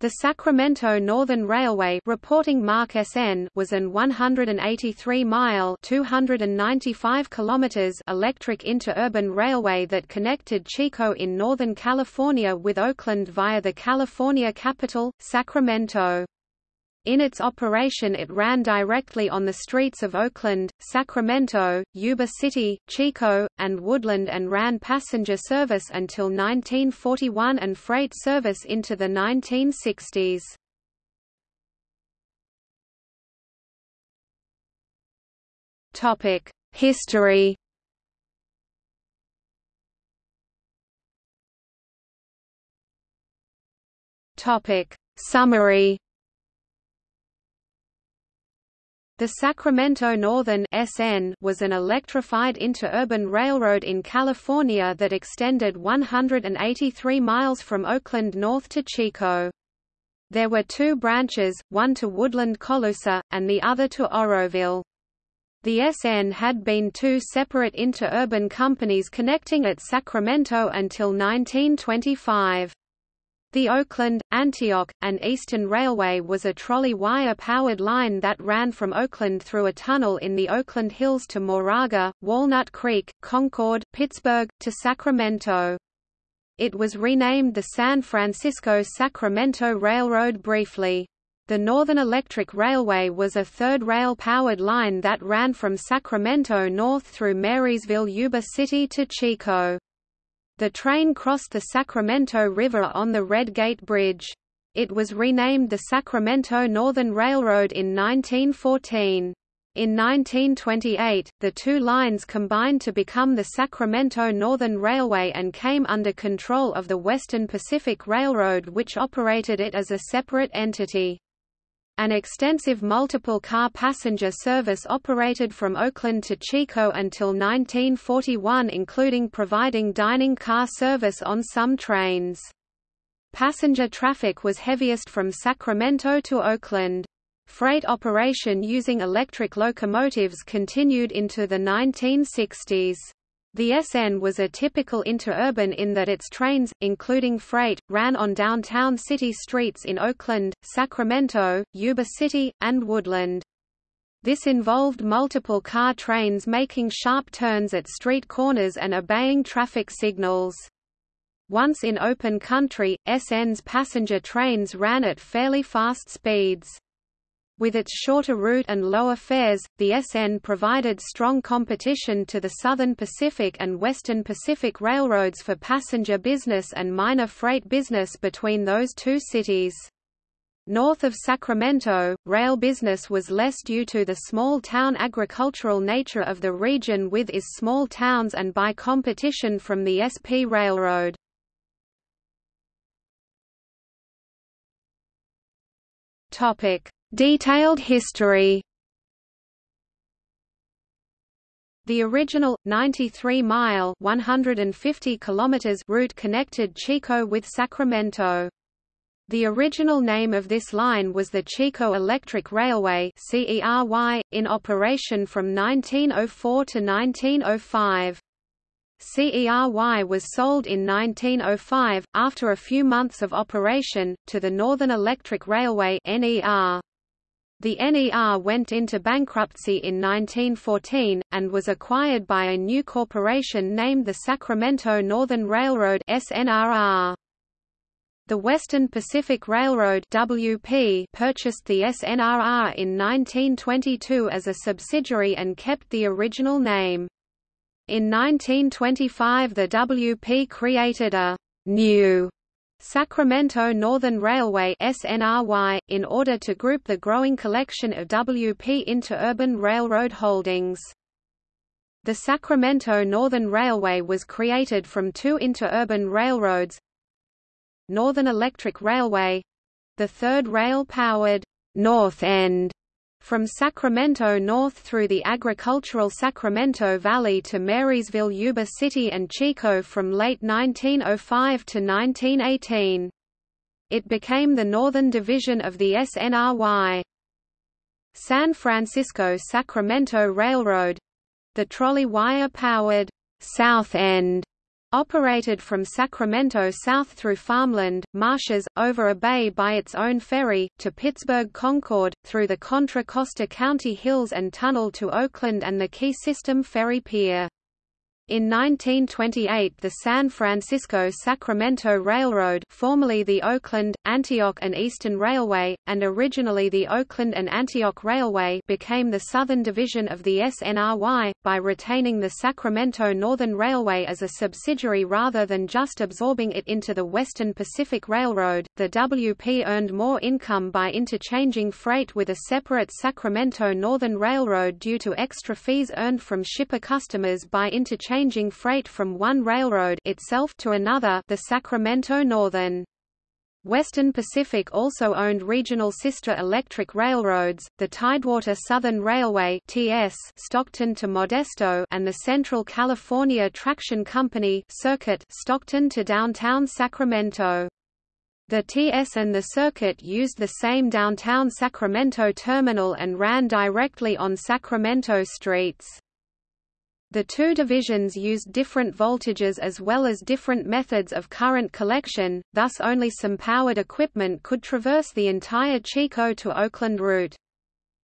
The Sacramento Northern Railway reporting mark SN was an 183-mile (295 kilometers) electric interurban railway that connected Chico in Northern California with Oakland via the California capital, Sacramento. In its operation it ran directly on the streets of Oakland, Sacramento, Yuba City, Chico, and Woodland and ran passenger service until 1941 and freight service into the 1960s. History Summary The Sacramento Northern SN was an electrified interurban railroad in California that extended 183 miles from Oakland north to Chico. There were two branches, one to Woodland Colusa, and the other to Oroville. The SN had been two separate interurban companies connecting at Sacramento until 1925. The Oakland, Antioch, and Eastern Railway was a trolley wire-powered line that ran from Oakland through a tunnel in the Oakland Hills to Moraga, Walnut Creek, Concord, Pittsburg, to Sacramento. It was renamed the San Francisco-Sacramento Railroad briefly. The Northern Electric Railway was a third rail-powered line that ran from Sacramento north through Marysville Yuba City to Chico. The train crossed the Sacramento River on the Red Gate Bridge. It was renamed the Sacramento Northern Railroad in 1914. In 1928, the two lines combined to become the Sacramento Northern Railway and came under control of the Western Pacific Railroad which operated it as a separate entity. An extensive multiple-car passenger service operated from Oakland to Chico until 1941 including providing dining car service on some trains. Passenger traffic was heaviest from Sacramento to Oakland. Freight operation using electric locomotives continued into the 1960s. The SN was a typical interurban in that its trains, including freight, ran on downtown city streets in Oakland, Sacramento, Yuba City, and Woodland. This involved multiple car trains making sharp turns at street corners and obeying traffic signals. Once in open country, SN's passenger trains ran at fairly fast speeds. With its shorter route and lower fares, the SN provided strong competition to the Southern Pacific and Western Pacific railroads for passenger business and minor freight business between those two cities. North of Sacramento, rail business was less due to the small-town agricultural nature of the region with its small towns and by competition from the SP Railroad. Topic: Detailed history The original 93-mile (150 kilometers) route connected Chico with Sacramento. The original name of this line was the Chico Electric Railway in operation from 1904 to 1905. CERY was sold in 1905, after a few months of operation, to the Northern Electric Railway NER. The NER went into bankruptcy in 1914, and was acquired by a new corporation named the Sacramento Northern Railroad SNRR. The Western Pacific Railroad WP purchased the SNRR in 1922 as a subsidiary and kept the original name. In 1925 the WP created a new Sacramento Northern Railway SNRY, in order to group the growing collection of WP interurban railroad holdings. The Sacramento Northern Railway was created from two interurban railroads Northern Electric Railway — the third rail-powered North End from Sacramento north through the agricultural Sacramento Valley to Marysville Yuba City and Chico from late 1905 to 1918. It became the northern division of the SNRY. San Francisco-Sacramento Railroad — the trolley wire-powered South End Operated from Sacramento south through farmland, marshes, over a bay by its own ferry, to Pittsburg Concord, through the Contra Costa County hills and tunnel to Oakland and the Key System Ferry Pier. In 1928 the San Francisco-Sacramento Railroad formerly the Oakland, Antioch and Eastern Railway, and originally the Oakland and Antioch Railway became the southern division of the SNRY, by retaining the Sacramento Northern Railway as a subsidiary rather than just absorbing it into the Western Pacific Railroad. The WP earned more income by interchanging freight with a separate Sacramento Northern Railroad due to extra fees earned from shipper customers by interchanging changing freight from one railroad itself to another the Sacramento Northern. Western Pacific also owned regional sister electric railroads, the Tidewater Southern Railway (TS) Stockton to Modesto and the Central California Traction Company Circuit Stockton to downtown Sacramento. The TS and the circuit used the same downtown Sacramento terminal and ran directly on Sacramento streets. The two divisions used different voltages as well as different methods of current collection, thus only some powered equipment could traverse the entire Chico to Oakland route.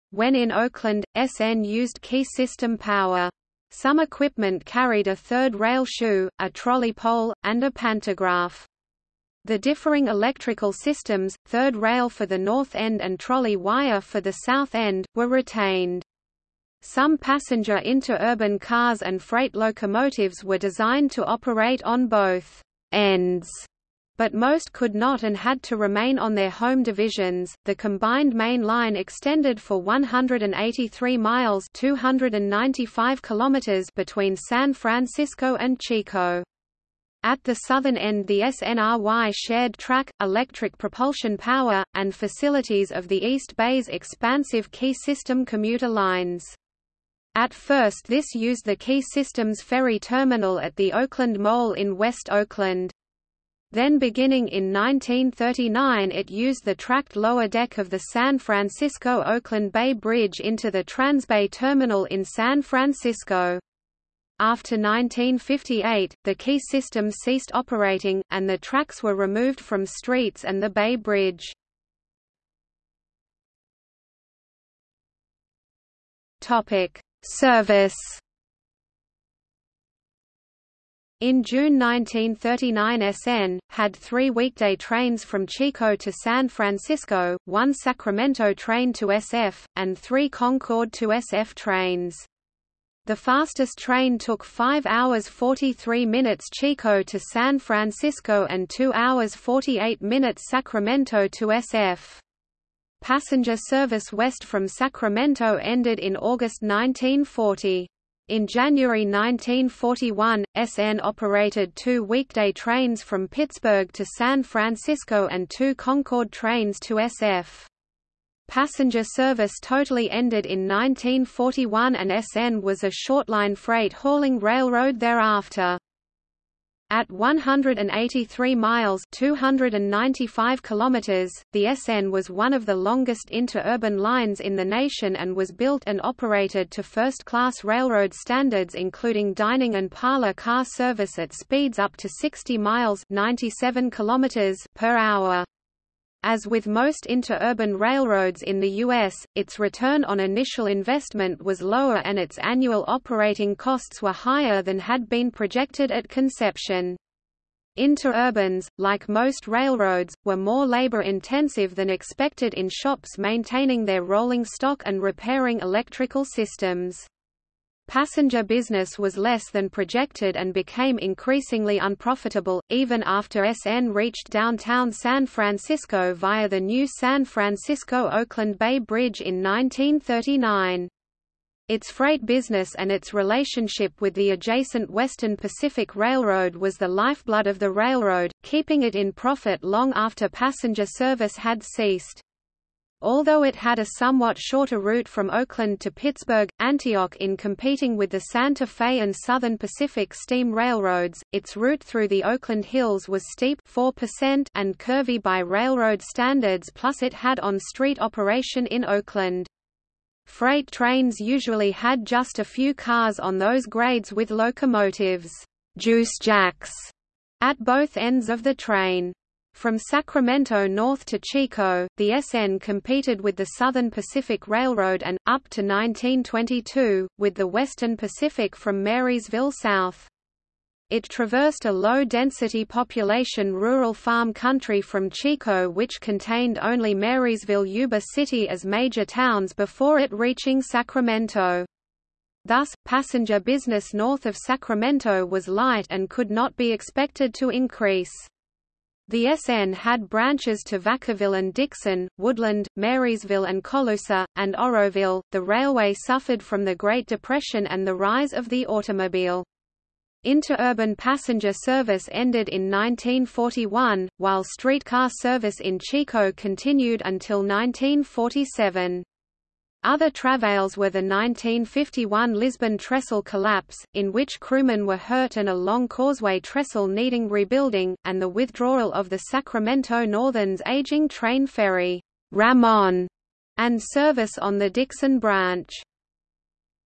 When in Oakland, SN used key system power. Some equipment carried a third rail shoe, a trolley pole, and a pantograph. The differing electrical systems, third rail for the north end and trolley wire for the south end, were retained. Some passenger interurban cars and freight locomotives were designed to operate on both ends, but most could not and had to remain on their home divisions. The combined main line extended for 183 miles (295 kilometers) between San Francisco and Chico. At the southern end the SNRY shared track, electric propulsion power, and facilities of the East Bay's expansive Key System commuter lines. At first this used the Key Systems ferry terminal at the Oakland Mole in West Oakland. Then beginning in 1939 it used the tracked lower deck of the San Francisco-Oakland Bay Bridge into the Transbay Terminal in San Francisco. After 1958, the Key system ceased operating, and the tracks were removed from streets and the Bay Bridge. Topic: Service in June 1939 SN, had three weekday trains from Chico to San Francisco, one Sacramento train to SF, and three Concord to SF trains. The fastest train took 5 hours 43 minutes Chico to San Francisco and 2 hours 48 minutes Sacramento to SF. Passenger service west from Sacramento ended in August 1940. In January 1941, SN operated two weekday trains from Pittsburg to San Francisco and two Concord trains to SF. Passenger service totally ended in 1941 and SN was a shortline freight hauling railroad thereafter. At 183 miles 295 kilometers, the SN was one of the longest interurban lines in the nation and was built and operated to first-class railroad standards including dining and parlor car service at speeds up to 60 miles 97 kilometers per hour. As with most interurban railroads in the U.S., its return on initial investment was lower and its annual operating costs were higher than had been projected at conception. Interurbans, like most railroads, were more labor-intensive than expected in shops maintaining their rolling stock and repairing electrical systems. Passenger business was less than projected and became increasingly unprofitable, even after SN reached downtown San Francisco via the new San Francisco-Oakland Bay Bridge in 1939. Its freight business and its relationship with the adjacent Western Pacific Railroad was the lifeblood of the railroad, keeping it in profit long after passenger service had ceased. Although it had a somewhat shorter route from Oakland to Pittsburg, Antioch in competing with the Santa Fe and Southern Pacific steam railroads, its route through the Oakland Hills was steep 4% and curvy by railroad standards plus it had on-street operation in Oakland. Freight trains usually had just a few cars on those grades with locomotives. juice jacks at both ends of the train. From Sacramento north to Chico, the SN competed with the Southern Pacific Railroad and, up to 1922, with the Western Pacific from Marysville south. It traversed a low-density population rural farm country from Chico which contained only Marysville Yuba City as major towns before it reaching Sacramento. Thus, passenger business north of Sacramento was light and could not be expected to increase. The SN had branches to Vacaville and Dixon, Woodland, Marysville and Colusa, and Oroville. The railway suffered from the Great Depression and the rise of the automobile. Interurban passenger service ended in 1941, while streetcar service in Chico continued until 1947. Other travails were the 1951 Lisbon trestle collapse, in which crewmen were hurt and a long causeway trestle needing rebuilding, and the withdrawal of the Sacramento Northern's aging train ferry, Ramon, and service on the Dixon branch.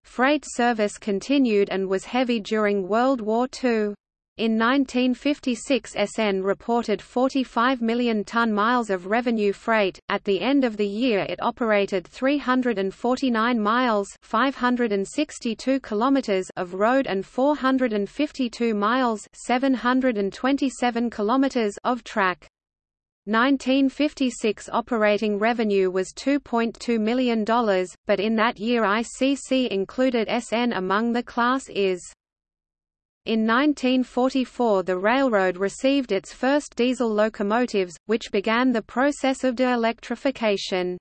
Freight service continued and was heavy during World War II. In 1956 SN reported 45 million ton-miles of revenue freight. At the end of the year it operated 349 miles 562 kilometers of road and 452 miles 727 kilometers of track. 1956 operating revenue was $2.2 million, but in that year ICC included SN among the Class IS. In 1944 the railroad received its first diesel locomotives, which began the process of de-electrification.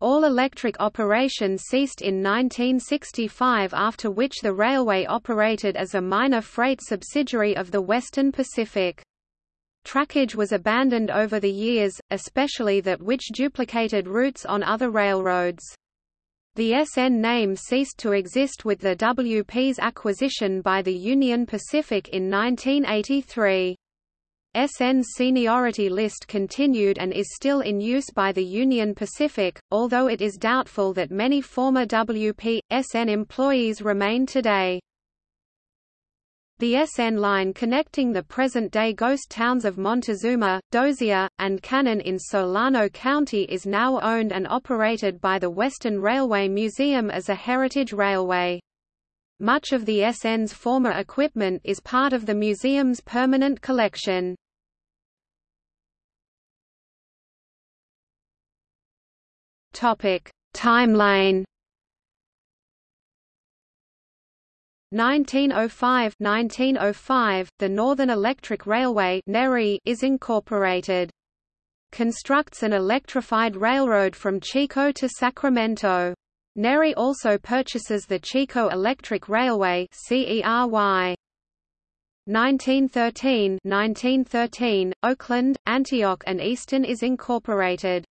All-electric operation ceased in 1965 after which the railway operated as a minor freight subsidiary of the Western Pacific. Trackage was abandoned over the years, especially that which duplicated routes on other railroads. The SN name ceased to exist with the WP's acquisition by the Union Pacific in 1983. SN's seniority list continued and is still in use by the Union Pacific, although it is doubtful that many former WP, SN employees remain today. The SN line connecting the present-day ghost towns of Montezuma, Dozier, and Cannon in Solano County is now owned and operated by the Western Railway Museum as a heritage railway. Much of the SN's former equipment is part of the museum's permanent collection. Timeline 1905 1905 the Northern Electric Railway NERI is incorporated. Constructs an electrified railroad from Chico to Sacramento. NERI also purchases the Chico Electric Railway 1913 1913 Oakland Antioch and Eastern is incorporated.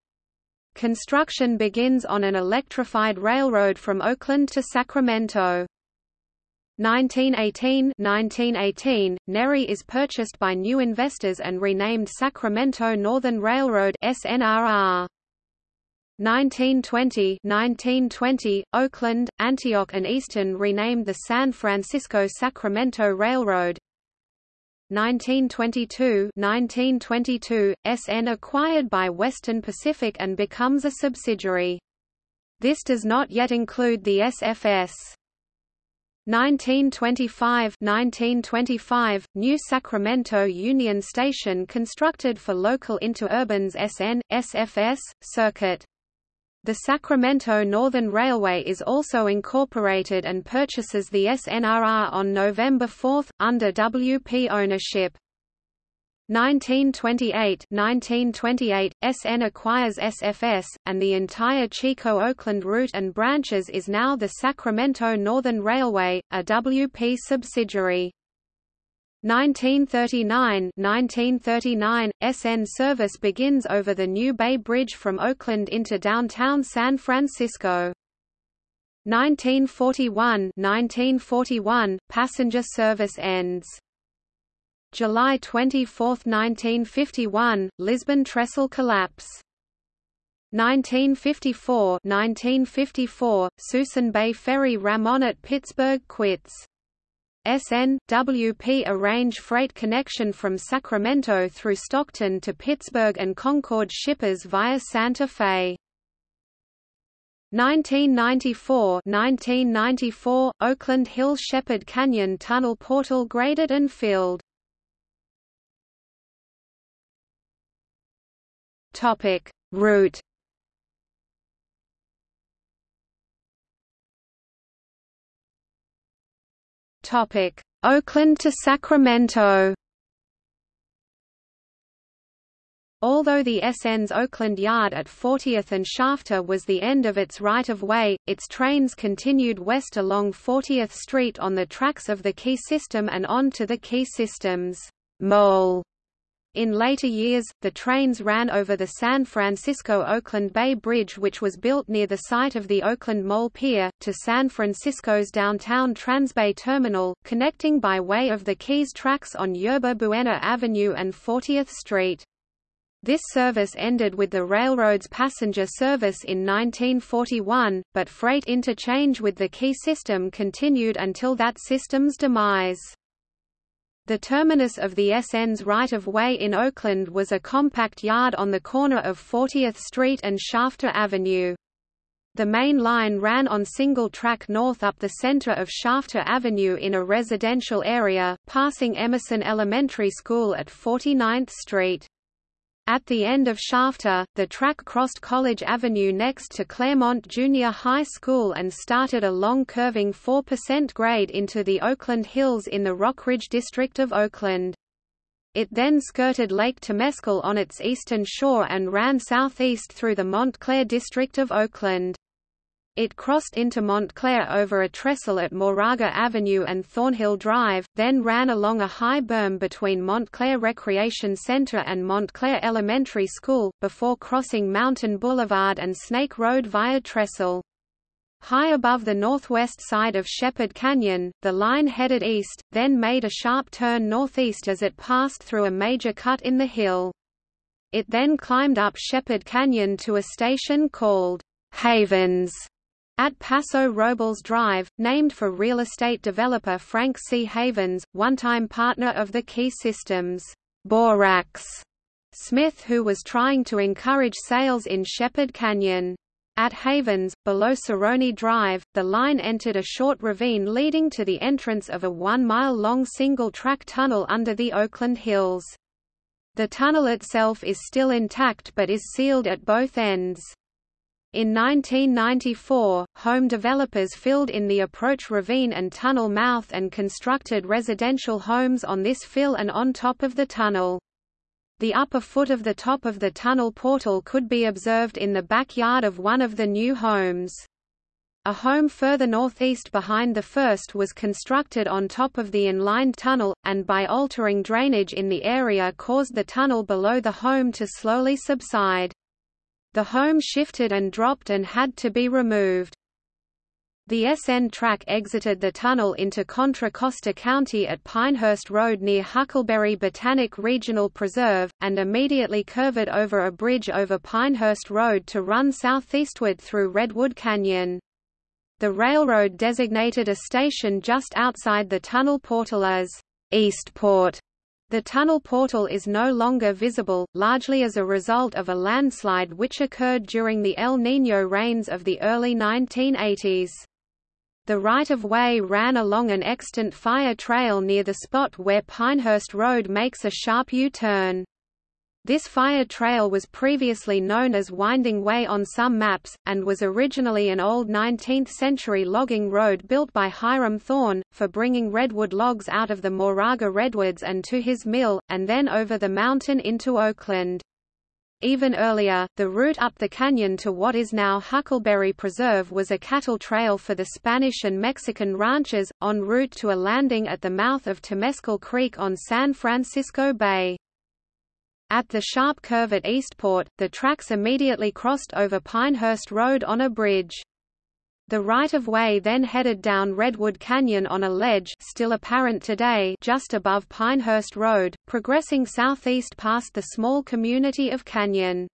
Construction begins on an electrified railroad from Oakland to Sacramento. 1918 1918, NERI is purchased by new investors and renamed Sacramento Northern Railroad SNRR. 1920 1920, Oakland, Antioch and Eastern renamed the San Francisco-Sacramento Railroad 1922 1922, SN acquired by Western Pacific and becomes a subsidiary. This does not yet include the SFS. 1925 1925 New Sacramento Union Station constructed for local interurbans SN SFS circuit. The Sacramento Northern Railway is also incorporated and purchases the SNRR on November 4 under WP ownership 1928 1928, SN acquires SFS, and the entire Chico-Oakland route and branches is now the Sacramento Northern Railway, a WP subsidiary. 1939 1939, SN service begins over the New Bay Bridge from Oakland into downtown San Francisco. 1941 1941, passenger service ends. July 24, 1951, Lisbon trestle collapse. 1954 1954, Suisun Bay Ferry Ramon at Pittsburg quits. SN, WP a range freight connection from Sacramento through Stockton to Pittsburg and Concord shippers via Santa Fe. 1994 1994 Oakland Hill Shepherd Canyon Tunnel portal graded and filled. Topic. Route. Topic. Oakland to Sacramento. Although the SN's Oakland Yard at 40th and Shafter was the end of its right-of-way, its trains continued west along 40th Street on the tracks of the Key System and on to the Key System's mole. In later years, the trains ran over the San Francisco-Oakland Bay Bridge which was built near the site of the Oakland Mole Pier, to San Francisco's downtown Transbay Terminal, connecting by way of the Keys tracks on Yerba Buena Avenue and 40th Street. This service ended with the railroad's passenger service in 1941, but freight interchange with the Key system continued until that system's demise. The terminus of the SN's right-of-way in Oakland was a compact yard on the corner of 40th Street and Shafter Avenue. The main line ran on single track north up the center of Shafter Avenue in a residential area, passing Emerson Elementary School at 49th Street. At the end of Shafter, the track crossed College Avenue next to Claremont Junior High School and started a long curving 4% grade into the Oakland Hills in the Rockridge district of Oakland. It then skirted Lake Temescal on its eastern shore and ran southeast through the Montclair district of Oakland. It crossed into Montclair over a trestle at Moraga Avenue and Thornhill Drive, then ran along a high berm between Montclair Recreation Center and Montclair Elementary School, before crossing Mountain Boulevard and Snake Road via Trestle. High above the northwest side of Shepherd Canyon, the line headed east, then made a sharp turn northeast as it passed through a major cut in the hill. It then climbed up Shepherd Canyon to a station called Havens at Paso Robles Drive, named for real estate developer Frank C. Havens, one-time partner of the Key Systems, Borax Smith who was trying to encourage sales in Shepherd Canyon. At Havens, below Saroni Drive, the line entered a short ravine leading to the entrance of a one-mile-long single-track tunnel under the Oakland Hills. The tunnel itself is still intact but is sealed at both ends. In 1994, home developers filled in the approach ravine and tunnel mouth and constructed residential homes on this fill and on top of the tunnel. The upper foot of the top of the tunnel portal could be observed in the backyard of one of the new homes. A home further northeast behind the first was constructed on top of the inlined tunnel, and by altering drainage in the area caused the tunnel below the home to slowly subside. The home shifted and dropped and had to be removed. The SN track exited the tunnel into Contra Costa County at Pinehurst Road near Huckleberry Botanic Regional Preserve, and immediately curved over a bridge over Pinehurst Road to run southeastward through Redwood Canyon. The railroad designated a station just outside the tunnel portal as Eastport the tunnel portal is no longer visible, largely as a result of a landslide which occurred during the El Niño rains of the early 1980s. The right-of-way ran along an extant fire trail near the spot where Pinehurst Road makes a sharp U-turn. This fire trail was previously known as Winding Way on some maps, and was originally an old 19th-century logging road built by Hiram Thorne, for bringing redwood logs out of the Moraga redwoods and to his mill, and then over the mountain into Oakland. Even earlier, the route up the canyon to what is now Huckleberry Preserve was a cattle trail for the Spanish and Mexican ranchers, en route to a landing at the mouth of Temescal Creek on San Francisco Bay. At the sharp curve at Eastport, the tracks immediately crossed over Pinehurst Road on a bridge. The right-of-way then headed down Redwood Canyon on a ledge still apparent today just above Pinehurst Road, progressing southeast past the small community of Canyon.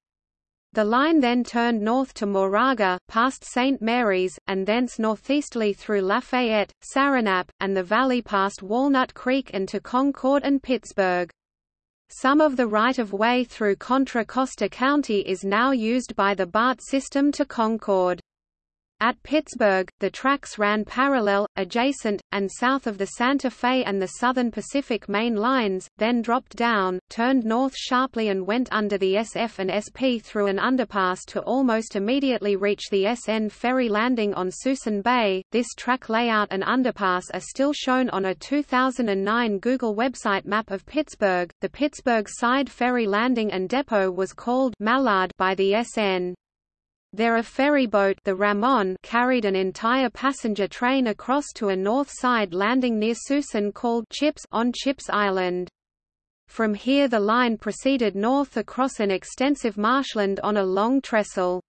The line then turned north to Moraga, past St. Mary's, and thence northeasterly through Lafayette, Saranap, and the valley past Walnut Creek and to Concord and Pittsburg. Some of the right-of-way through Contra Costa County is now used by the BART system to Concord. At Pittsburg, the tracks ran parallel, adjacent, and south of the Santa Fe and the Southern Pacific main lines, then dropped down, turned north sharply and went under the SF and SP through an underpass to almost immediately reach the SN ferry landing on Suisun Bay. This track layout and underpass are still shown on a 2009 Google website map of Pittsburg. The Pittsburg side ferry landing and depot was called Mallard by the SN. There a ferry boat the Ramon carried an entire passenger train across to a north side landing near Suisun called Chipps on Chipps Island. From here the line proceeded north across an extensive marshland on a long trestle.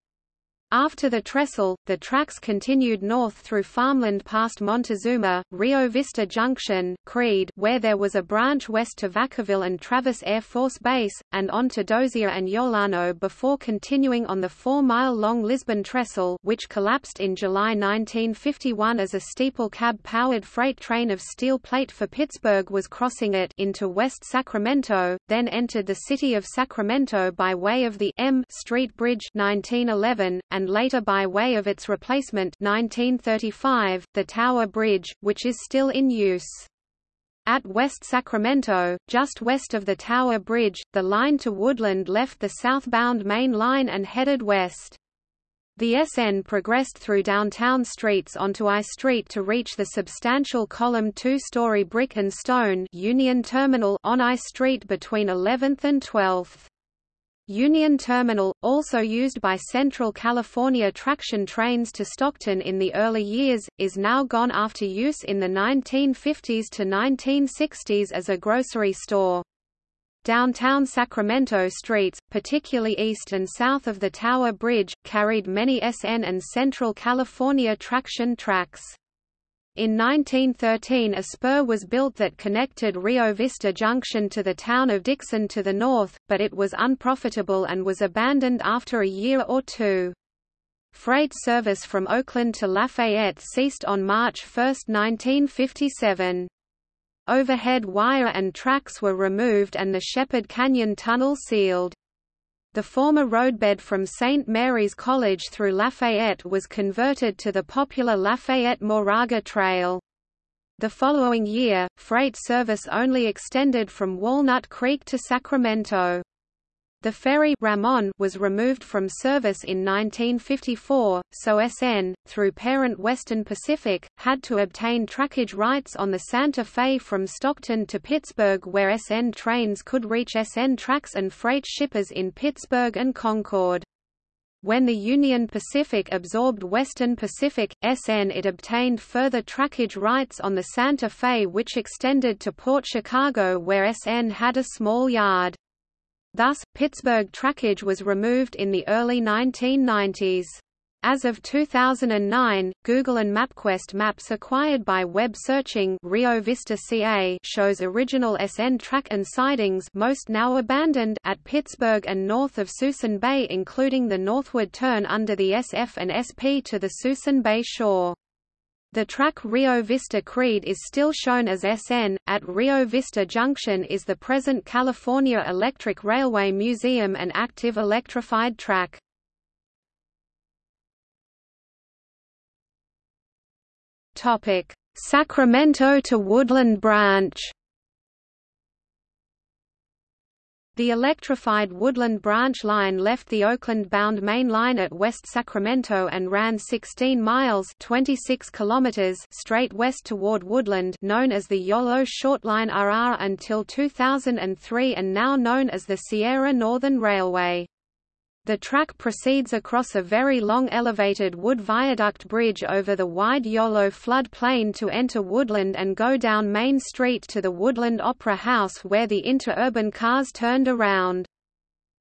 After the trestle, the tracks continued north through farmland past Montezuma, Rio Vista Junction, Creed where there was a branch west to Vacaville and Travis Air Force Base, and on to Dozier and Yolano before continuing on the four-mile-long Lisbon Trestle which collapsed in July 1951 as a steeple cab-powered freight train of steel plate for Pittsburg was crossing it into West Sacramento, then entered the city of Sacramento by way of the M Street Bridge 1911, and and later by way of its replacement 1935, the Tower Bridge, which is still in use. At West Sacramento, just west of the Tower Bridge, the line to Woodland left the southbound main line and headed west. The SN progressed through downtown streets onto I Street to reach the substantial column two-story brick and stone Union Terminal on I Street between 11th and 12th. Union Terminal, also used by Central California traction trains to Stockton in the early years, is now gone after use in the 1950s to 1960s as a grocery store. Downtown Sacramento streets, particularly east and south of the Tower Bridge, carried many SN and Central California traction tracks. In 1913 a spur was built that connected Rio Vista Junction to the town of Dixon to the north, but it was unprofitable and was abandoned after a year or two. Freight service from Oakland to Lafayette ceased on March 1, 1957. Overhead wire and tracks were removed and the Shepherd Canyon Tunnel sealed. The former roadbed from St. Mary's College through Lafayette was converted to the popular Lafayette-Moraga Trail. The following year, freight service only extended from Walnut Creek to Sacramento. The ferry Ramon was removed from service in 1954, so SN, through parent Western Pacific, had to obtain trackage rights on the Santa Fe from Stockton to Pittsburg where SN trains could reach SN tracks and freight shippers in Pittsburg and Concord. When the Union Pacific absorbed Western Pacific, SN it obtained further trackage rights on the Santa Fe which extended to Port Chicago where SN had a small yard. Thus, Pittsburg trackage was removed in the early 1990s. As of 2009, Google and MapQuest maps acquired by web searching Rio Vista CA shows original SN track and sidings most now abandoned at Pittsburg and north of Suisun Bay including the northward turn under the SF and SP to the Suisun Bay shore. The track Rio Vista Creed is still shown as SN. At Rio Vista Junction is the present California Electric Railway Museum and active electrified track. Sacramento to Woodland Branch. The electrified Woodland Branch Line left the Oakland-bound main line at West Sacramento and ran 16 miles 26 kilometers straight west toward Woodland known as the YOLO Shortline RR until 2003 and now known as the Sierra Northern Railway. The track proceeds across a very long elevated wood viaduct bridge over the wide Yolo flood plain to enter Woodland and go down Main Street to the Woodland Opera House where the interurban cars turned around.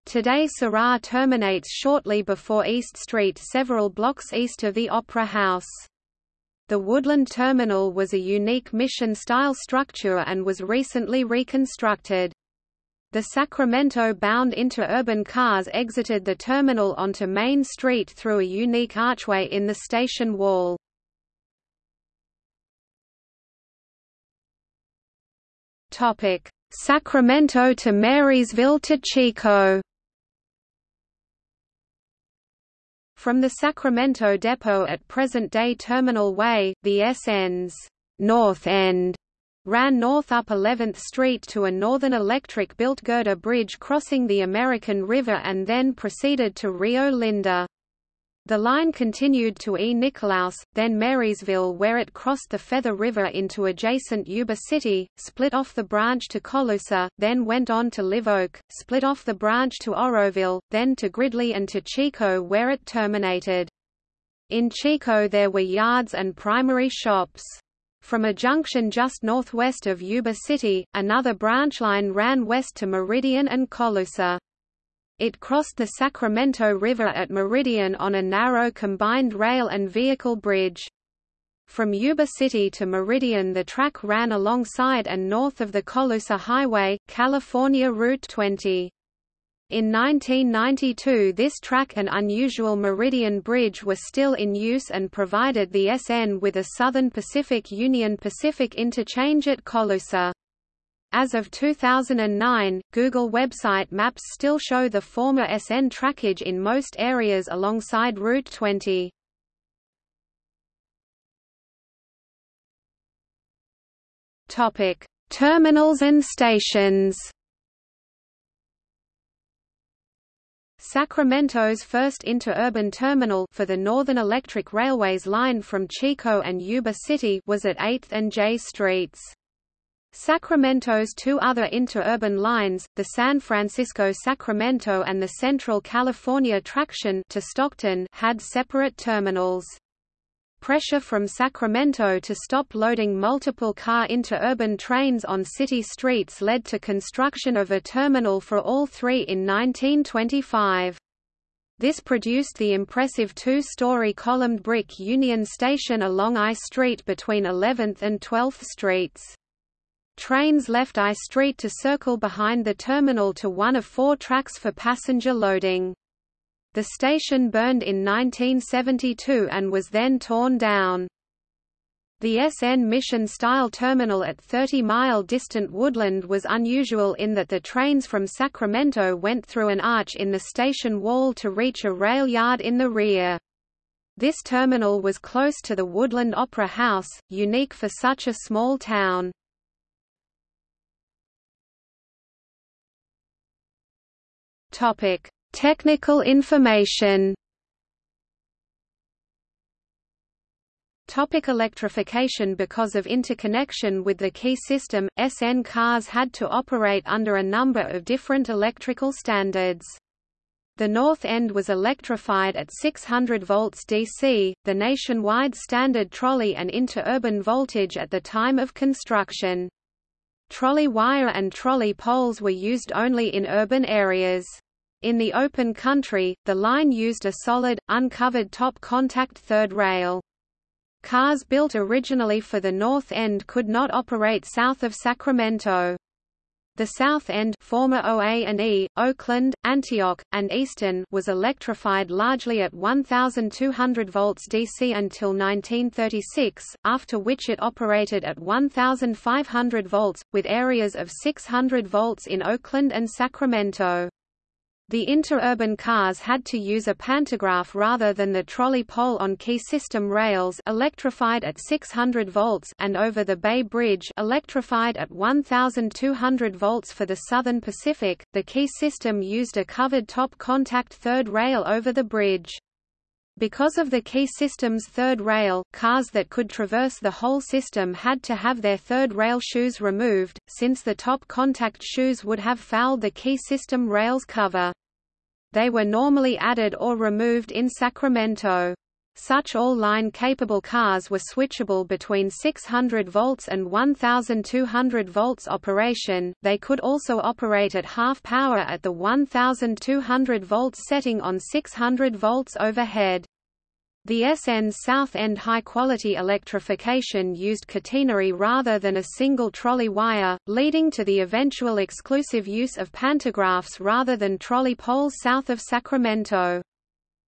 Today Sirrah terminates shortly before East Street several blocks east of the Opera House. The Woodland Terminal was a unique mission-style structure and was recently reconstructed. The Sacramento-bound interurban cars exited the terminal onto Main Street through a unique archway in the station wall. Sacramento to Marysville to Chico From the Sacramento depot at present-day Terminal Way, the SN's North End ran north up 11th Street to a Northern Electric-built girder bridge crossing the American River and then proceeded to Rio Linda. The line continued to E. Nicolaus, then Marysville where it crossed the Feather River into adjacent Yuba City, split off the branch to Colusa, then went on to Live Oak, split off the branch to Oroville, then to Gridley and to Chico where it terminated. In Chico there were yards and primary shops. From a junction just northwest of Yuba City, another branch line ran west to Meridian and Colusa. It crossed the Sacramento River at Meridian on a narrow combined rail and vehicle bridge. From Yuba City to Meridian the track ran alongside and north of the Colusa Highway, California Route 20. In 1992 this track and unusual Meridian Bridge were still in use and provided the SN with a Southern Pacific Union Pacific interchange at Colusa. As of 2009, Google website maps still show the former SN trackage in most areas alongside Route 20. Topic: Terminals and stations. Sacramento's first interurban terminal for the Northern Electric Railway's line from Chico and Yuba City was at 8th and J Streets. Sacramento's two other interurban lines, the San Francisco-Sacramento and the Central California Traction to Stockton, had separate terminals. Pressure from Sacramento to stop loading multiple-car interurban trains on city streets led to construction of a terminal for all three in 1925. This produced the impressive two-story columned brick Union Station along I Street between 11th and 12th Streets. Trains left I Street to circle behind the terminal to one of four tracks for passenger loading. The station burned in 1972 and was then torn down. The SN Mission-style terminal at 30-mile distant Woodland was unusual in that the trains from Sacramento went through an arch in the station wall to reach a rail yard in the rear. This terminal was close to the Woodland Opera House, unique for such a small town. Topic: Technical information Topic electrification Because of interconnection with the key system, SN cars had to operate under a number of different electrical standards. The north end was electrified at 600 volts DC, the nationwide standard trolley and interurban voltage at the time of construction. Trolley wire and trolley poles were used only in urban areas. In the open country, the line used a solid, uncovered top contact third rail. Cars built originally for the north end could not operate south of Sacramento. The south end former OA and E, Oakland, Antioch, and Eastern was electrified largely at 1,200 volts DC until 1936, after which it operated at 1,500 volts, with areas of 600 volts in Oakland and Sacramento. The interurban cars had to use a pantograph rather than the trolley pole on key system rails electrified at 600 volts and over the Bay Bridge electrified at 1200 volts for the Southern Pacific. The key system used a covered top contact third rail over the bridge. Because of the key system's third rail, cars that could traverse the whole system had to have their third rail shoes removed, since the top contact shoes would have fouled the key system rail's cover. They were normally added or removed in Sacramento. Such all-line capable cars were switchable between 600 volts and 1200 volts operation. They could also operate at half power at the 1200 volts setting on 600 volts overhead. The SN's South End high-quality electrification used catenary rather than a single trolley wire, leading to the eventual exclusive use of pantographs rather than trolley poles south of Sacramento.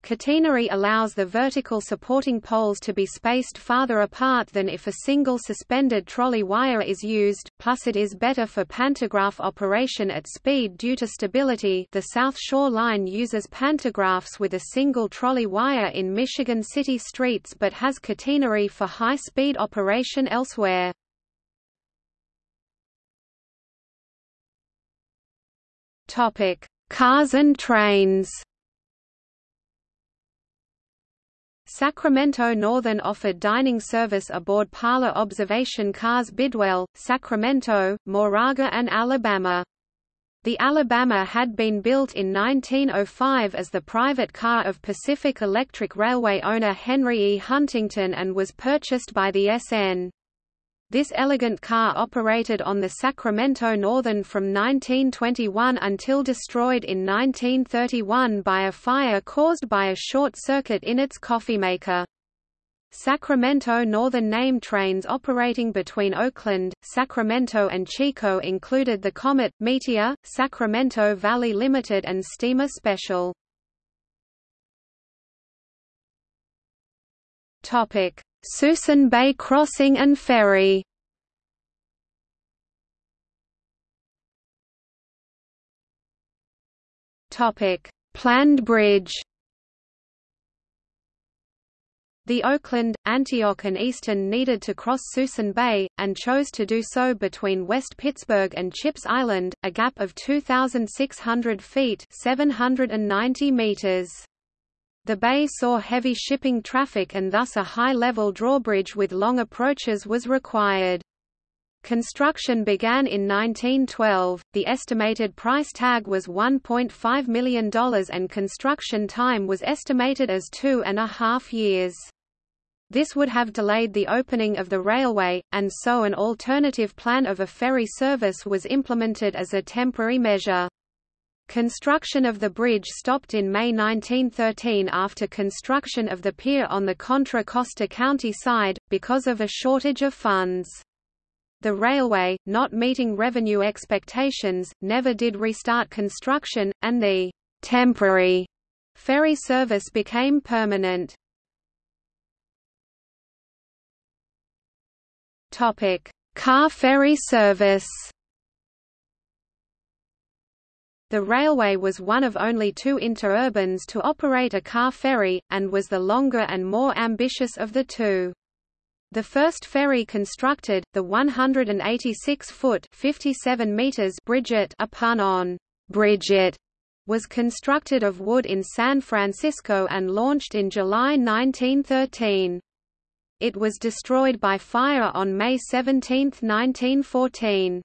Catenary allows the vertical supporting poles to be spaced farther apart than if a single suspended trolley wire is used, plus it is better for pantograph operation at speed due to stability the South Shore Line uses pantographs with a single trolley wire in Michigan city streets but has catenary for high-speed operation elsewhere. Cars and trains Sacramento Northern offered dining service aboard Parlor observation cars Bidwell, Sacramento, Moraga and Alabama. The Alabama had been built in 1905 as the private car of Pacific Electric Railway owner Henry E. Huntington and was purchased by the SN. This elegant car operated on the Sacramento Northern from 1921 until destroyed in 1931 by a fire caused by a short circuit in its coffeemaker. Sacramento Northern name trains operating between Oakland, Sacramento and Chico included the Comet, Meteor, Sacramento Valley Limited and Steamer Special. Topic: Suisun Bay Crossing and Ferry. Planned bridge. The Oakland, Antioch and Eastern needed to cross Suisun Bay, and chose to do so between West Pittsburg and Chipps Island, a gap of 2,600 feet 790 meters. The bay saw heavy shipping traffic and thus a high-level drawbridge with long approaches was required. Construction began in 1912, the estimated price tag was $1.5 million and construction time was estimated as two and a half years. This would have delayed the opening of the railway, and so an alternative plan of a ferry service was implemented as a temporary measure. Construction of the bridge stopped in May 1913 after construction of the pier on the Contra Costa County side, because of a shortage of funds. The railway, not meeting revenue expectations, never did restart construction, and the temporary ferry service became permanent. Car ferry service The railway was one of only two interurbans to operate a car ferry, and was the longer and more ambitious of the two. The first ferry constructed, the 186-foot (57 meters) Bridgit, a pun on Bridget, was constructed of wood in San Francisco and launched in July 1913. It was destroyed by fire on May 17, 1914.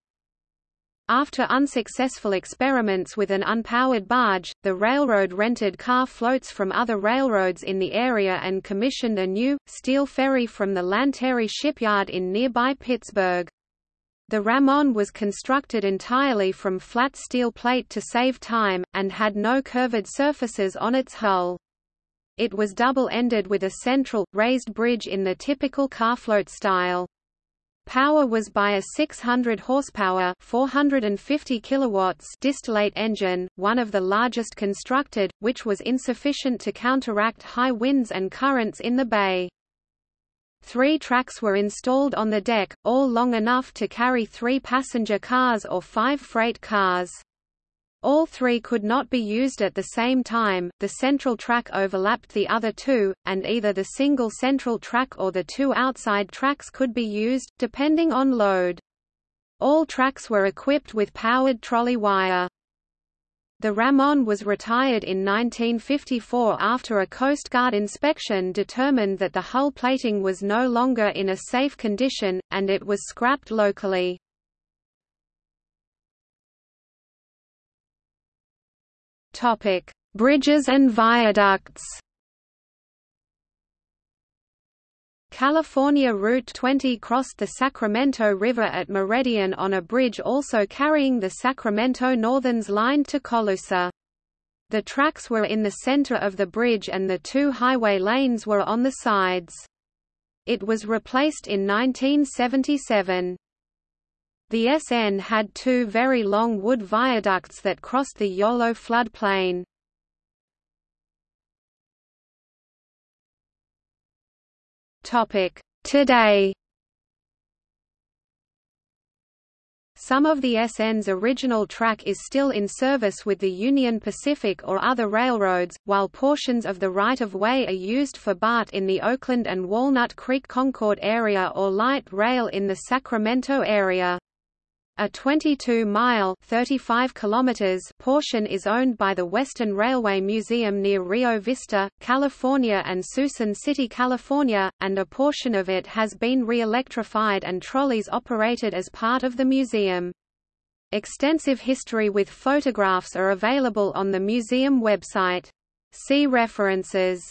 After unsuccessful experiments with an unpowered barge, the railroad rented car floats from other railroads in the area and commissioned a new, steel ferry from the Lanteri shipyard in nearby Pittsburg. The Ramon was constructed entirely from flat steel plate to save time, and had no curved surfaces on its hull. It was double-ended with a central, raised bridge in the typical carfloat style. Power was by a 600 horsepower, 450 kilowatts distillate engine, one of the largest constructed, which was insufficient to counteract high winds and currents in the bay. Three tracks were installed on the deck, all long enough to carry three passenger cars or five freight cars. All three could not be used at the same time, the central track overlapped the other two, and either the single central track or the two outside tracks could be used, depending on load. All tracks were equipped with powered trolley wire. The Ramon was retired in 1954 after a Coast Guard inspection determined that the hull plating was no longer in a safe condition, and it was scrapped locally. Topic: Bridges and viaducts. California Route 20 crossed the Sacramento River at Meridian on a bridge also carrying the Sacramento Northern's line to Colusa. The tracks were in the center of the bridge and the two highway lanes were on the sides. It was replaced in 1977. The SN had two very long wood viaducts that crossed the Yolo floodplain. Today Some of the SN's original track is still in service with the Union Pacific or other railroads, while portions of the right-of-way are used for BART in the Oakland and Walnut Creek Concord area or light rail in the Sacramento area. A 22-mile (35 kilometers) portion is owned by the Western Railway Museum near Rio Vista, California and Suisun City, California, and a portion of it has been re-electrified and trolleys operated as part of the museum. Extensive history with photographs are available on the museum website. See references.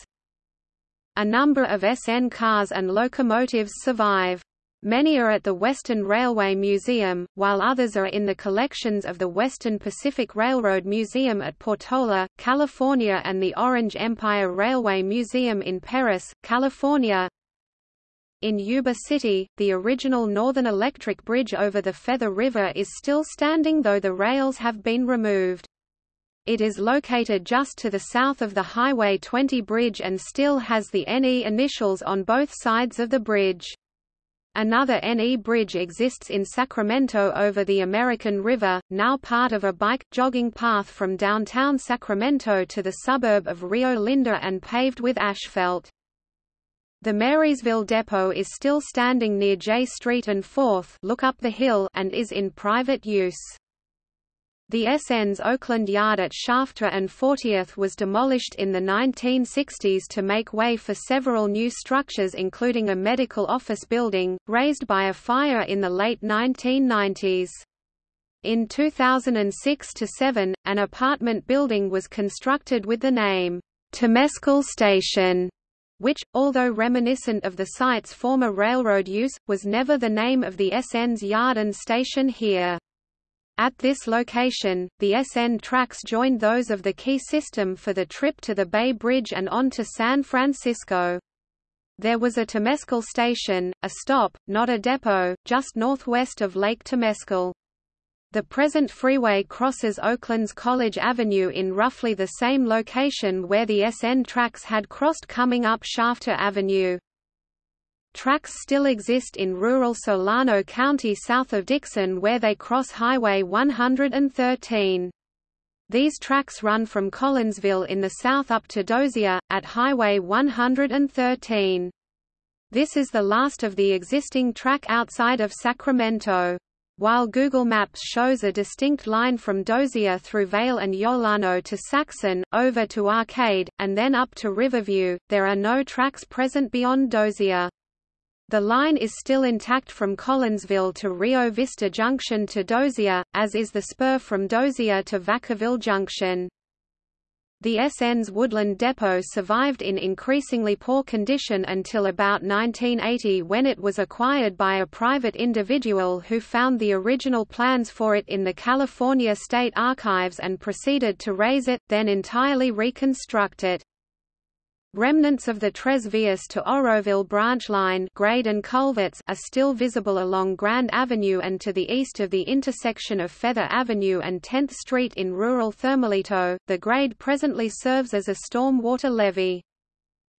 A number of SN cars and locomotives survive. Many are at the Western Railway Museum, while others are in the collections of the Western Pacific Railroad Museum at Portola, California and the Orange Empire Railway Museum in Perris, California. In Yuba City, the original Northern Electric Bridge over the Feather River is still standing though the rails have been removed. It is located just to the south of the Highway 20 bridge and still has the NE initials on both sides of the bridge. Another NE bridge exists in Sacramento over the American River, now part of a bike, jogging path from downtown Sacramento to the suburb of Rio Linda and paved with asphalt. The Marysville Depot is still standing near J Street and 4th look up the hill and is in private use. The SN's Oakland Yard at Shafter and 40th was demolished in the 1960s to make way for several new structures including a medical office building, razed by a fire in the late 1990s. In 2006–7, an apartment building was constructed with the name, Temescal Station, which, although reminiscent of the site's former railroad use, was never the name of the SN's yard and station here. At this location, the SN tracks joined those of the Key system for the trip to the Bay Bridge and on to San Francisco. There was a Temescal station, a stop, not a depot, just northwest of Lake Temescal. The present freeway crosses Oakland's College Avenue in roughly the same location where the SN tracks had crossed coming up Shafter Avenue. Tracks still exist in rural Solano County south of Dixon where they cross Highway 113. These tracks run from Collinsville in the south up to Dozier, at Highway 113. This is the last of the existing track outside of Sacramento. While Google Maps shows a distinct line from Dozier through Vale and Yolano to Saxon, over to Arcade, and then up to Riverview, there are no tracks present beyond Dozier. The line is still intact from Collinsville to Rio Vista Junction to Dozier, as is the spur from Dozier to Vacaville Junction. The SN's Woodland Depot survived in increasingly poor condition until about 1980 when it was acquired by a private individual who found the original plans for it in the California State Archives and proceeded to raze it, then entirely reconstruct it. Remnants of the Tres Vias to Oroville branch line grade and culverts are still visible along Grand Avenue and to the east of the intersection of Feather Avenue and 10th Street in rural Thermalito. The grade presently serves as a storm water levee.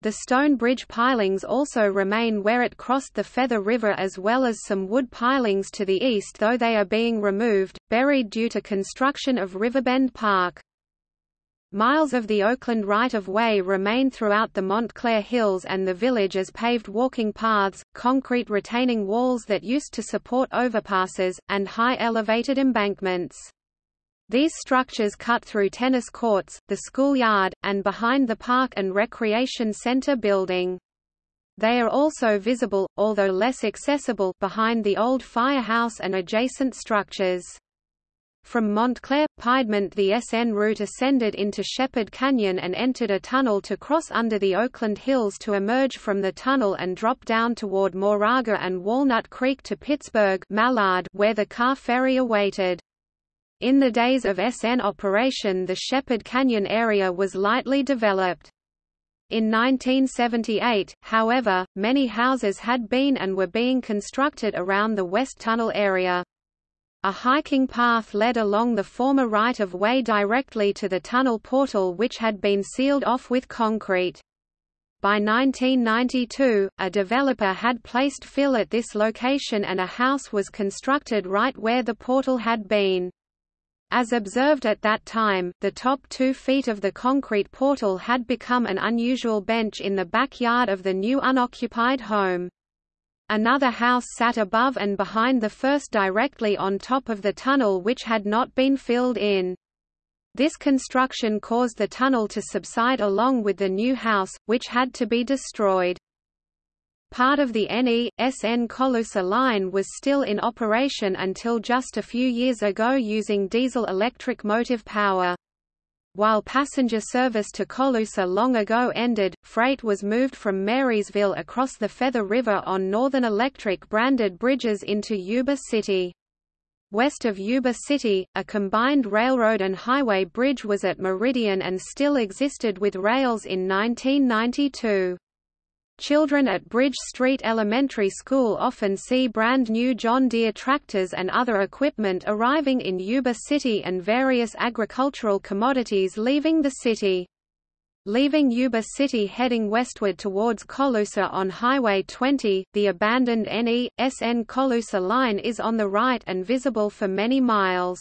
The stone bridge pilings also remain where it crossed the Feather River as well as some wood pilings to the east though they are being removed, buried due to construction of Riverbend Park. Miles of the Oakland right-of-way remain throughout the Montclair Hills and the village as paved walking paths, concrete retaining walls that used to support overpasses, and high elevated embankments. These structures cut through tennis courts, the schoolyard, and behind the park and recreation center building. They are also visible, although less accessible, behind the old firehouse and adjacent structures. From Montclair, Piedmont the SN route ascended into Shepherd Canyon and entered a tunnel to cross under the Oakland Hills to emerge from the tunnel and drop down toward Moraga and Walnut Creek to Pittsburg Mallard, where the car ferry awaited. In the days of SN operation the Shepherd Canyon area was lightly developed. In 1978, however, many houses had been and were being constructed around the West Tunnel area. A hiking path led along the former right-of-way directly to the tunnel portal which had been sealed off with concrete. By 1992, a developer had placed fill at this location and a house was constructed right where the portal had been. As observed at that time, the top two feet of the concrete portal had become an unusual bench in the backyard of the new unoccupied home. Another house sat above and behind the first directly on top of the tunnel which had not been filled in. This construction caused the tunnel to subside along with the new house, which had to be destroyed. Part of the NE.SN Colusa line was still in operation until just a few years ago using diesel-electric motive power. While passenger service to Colusa long ago ended, freight was moved from Marysville across the Feather River on Northern Electric branded bridges into Yuba City. West of Yuba City, a combined railroad and highway bridge was at Meridian and still existed with rails in 1992. Children at Bridge Street Elementary School often see brand new John Deere tractors and other equipment arriving in Yuba City and various agricultural commodities leaving the city. Leaving Yuba City heading westward towards Colusa on Highway 20, the abandoned NE.SN Colusa line is on the right and visible for many miles.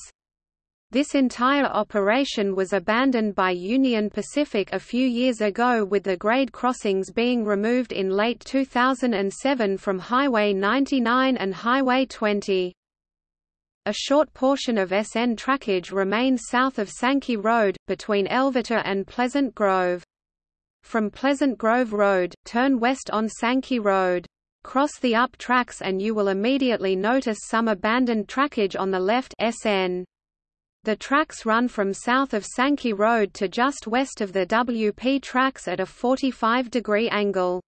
This entire operation was abandoned by Union Pacific a few years ago with the grade crossings being removed in late 2007 from Highway 99 and Highway 20. A short portion of SN trackage remains south of Sankey Road, between Elverta and Pleasant Grove. From Pleasant Grove Road, turn west on Sankey Road. Cross the up tracks and you will immediately notice some abandoned trackage on the left SN. The tracks run from south of Sankey Road to just west of the WP tracks at a 45-degree angle.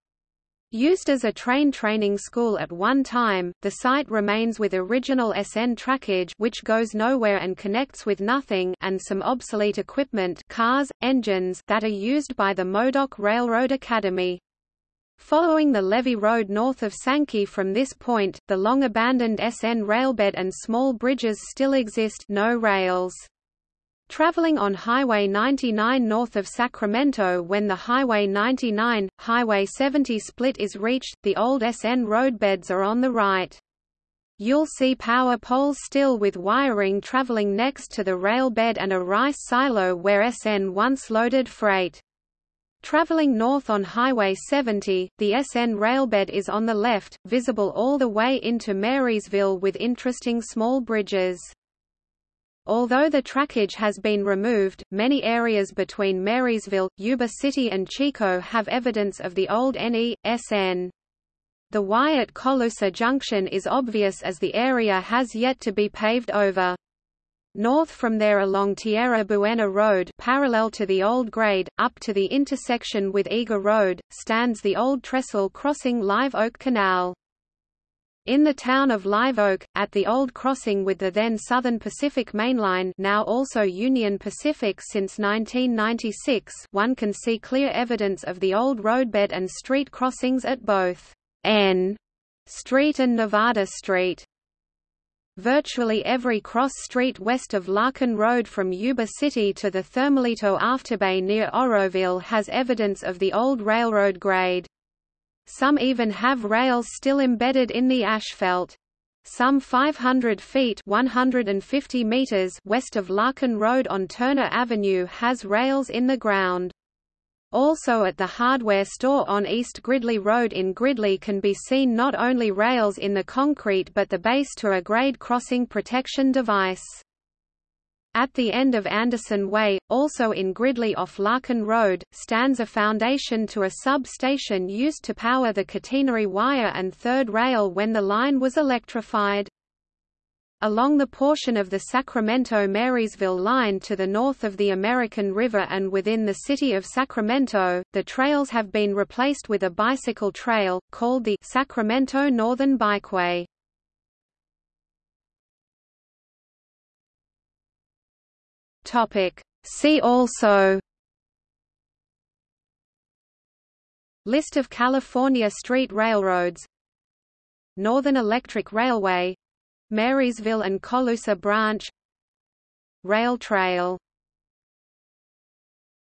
Used as a train training school at one time, the site remains with original SN trackage which goes nowhere and connects with nothing and some obsolete equipment cars, engines that are used by the Modoc Railroad Academy. Following the Levee Road north of Sankey from this point, the long-abandoned SN railbed and small bridges still exist no rails. Traveling on Highway 99 north of Sacramento when the Highway 99, Highway 70 split is reached, the old SN roadbeds are on the right. You'll see power poles still with wiring traveling next to the rail bed and a rice silo where SN once loaded freight. Traveling north on Highway 70, the SN railbed is on the left, visible all the way into Marysville with interesting small bridges. Although the trackage has been removed, many areas between Marysville, Yuba City and Chico have evidence of the old NE.SN. The Y at Colusa Junction is obvious as the area has yet to be paved over. North from there along Tierra Buena Road parallel to the old grade, up to the intersection with Eager Road, stands the old trestle crossing Live Oak Canal. In the town of Live Oak, at the old crossing with the then Southern Pacific Mainline now also Union Pacific since 1996 one can see clear evidence of the old roadbed and street crossings at both N Street and Nevada Street. Virtually every cross street west of Larkin Road from Yuba City to the Thermalito Afterbay near Oroville has evidence of the old railroad grade. Some even have rails still embedded in the asphalt. Some 500 feet 150 meters west of Larkin Road on Turner Avenue has rails in the ground. Also at the hardware store on East Gridley Road in Gridley can be seen not only rails in the concrete but the base to a grade crossing protection device. At the end of Anderson Way, also in Gridley off Larkin Road, stands a foundation to a sub-station used to power the catenary wire and third rail when the line was electrified. Along the portion of the Sacramento-Marysville line to the north of the American River and within the city of Sacramento, the trails have been replaced with a bicycle trail, called the Sacramento Northern Bikeway. See also List of California street railroads Northern Electric Railway Marysville and Colusa Branch Rail Trail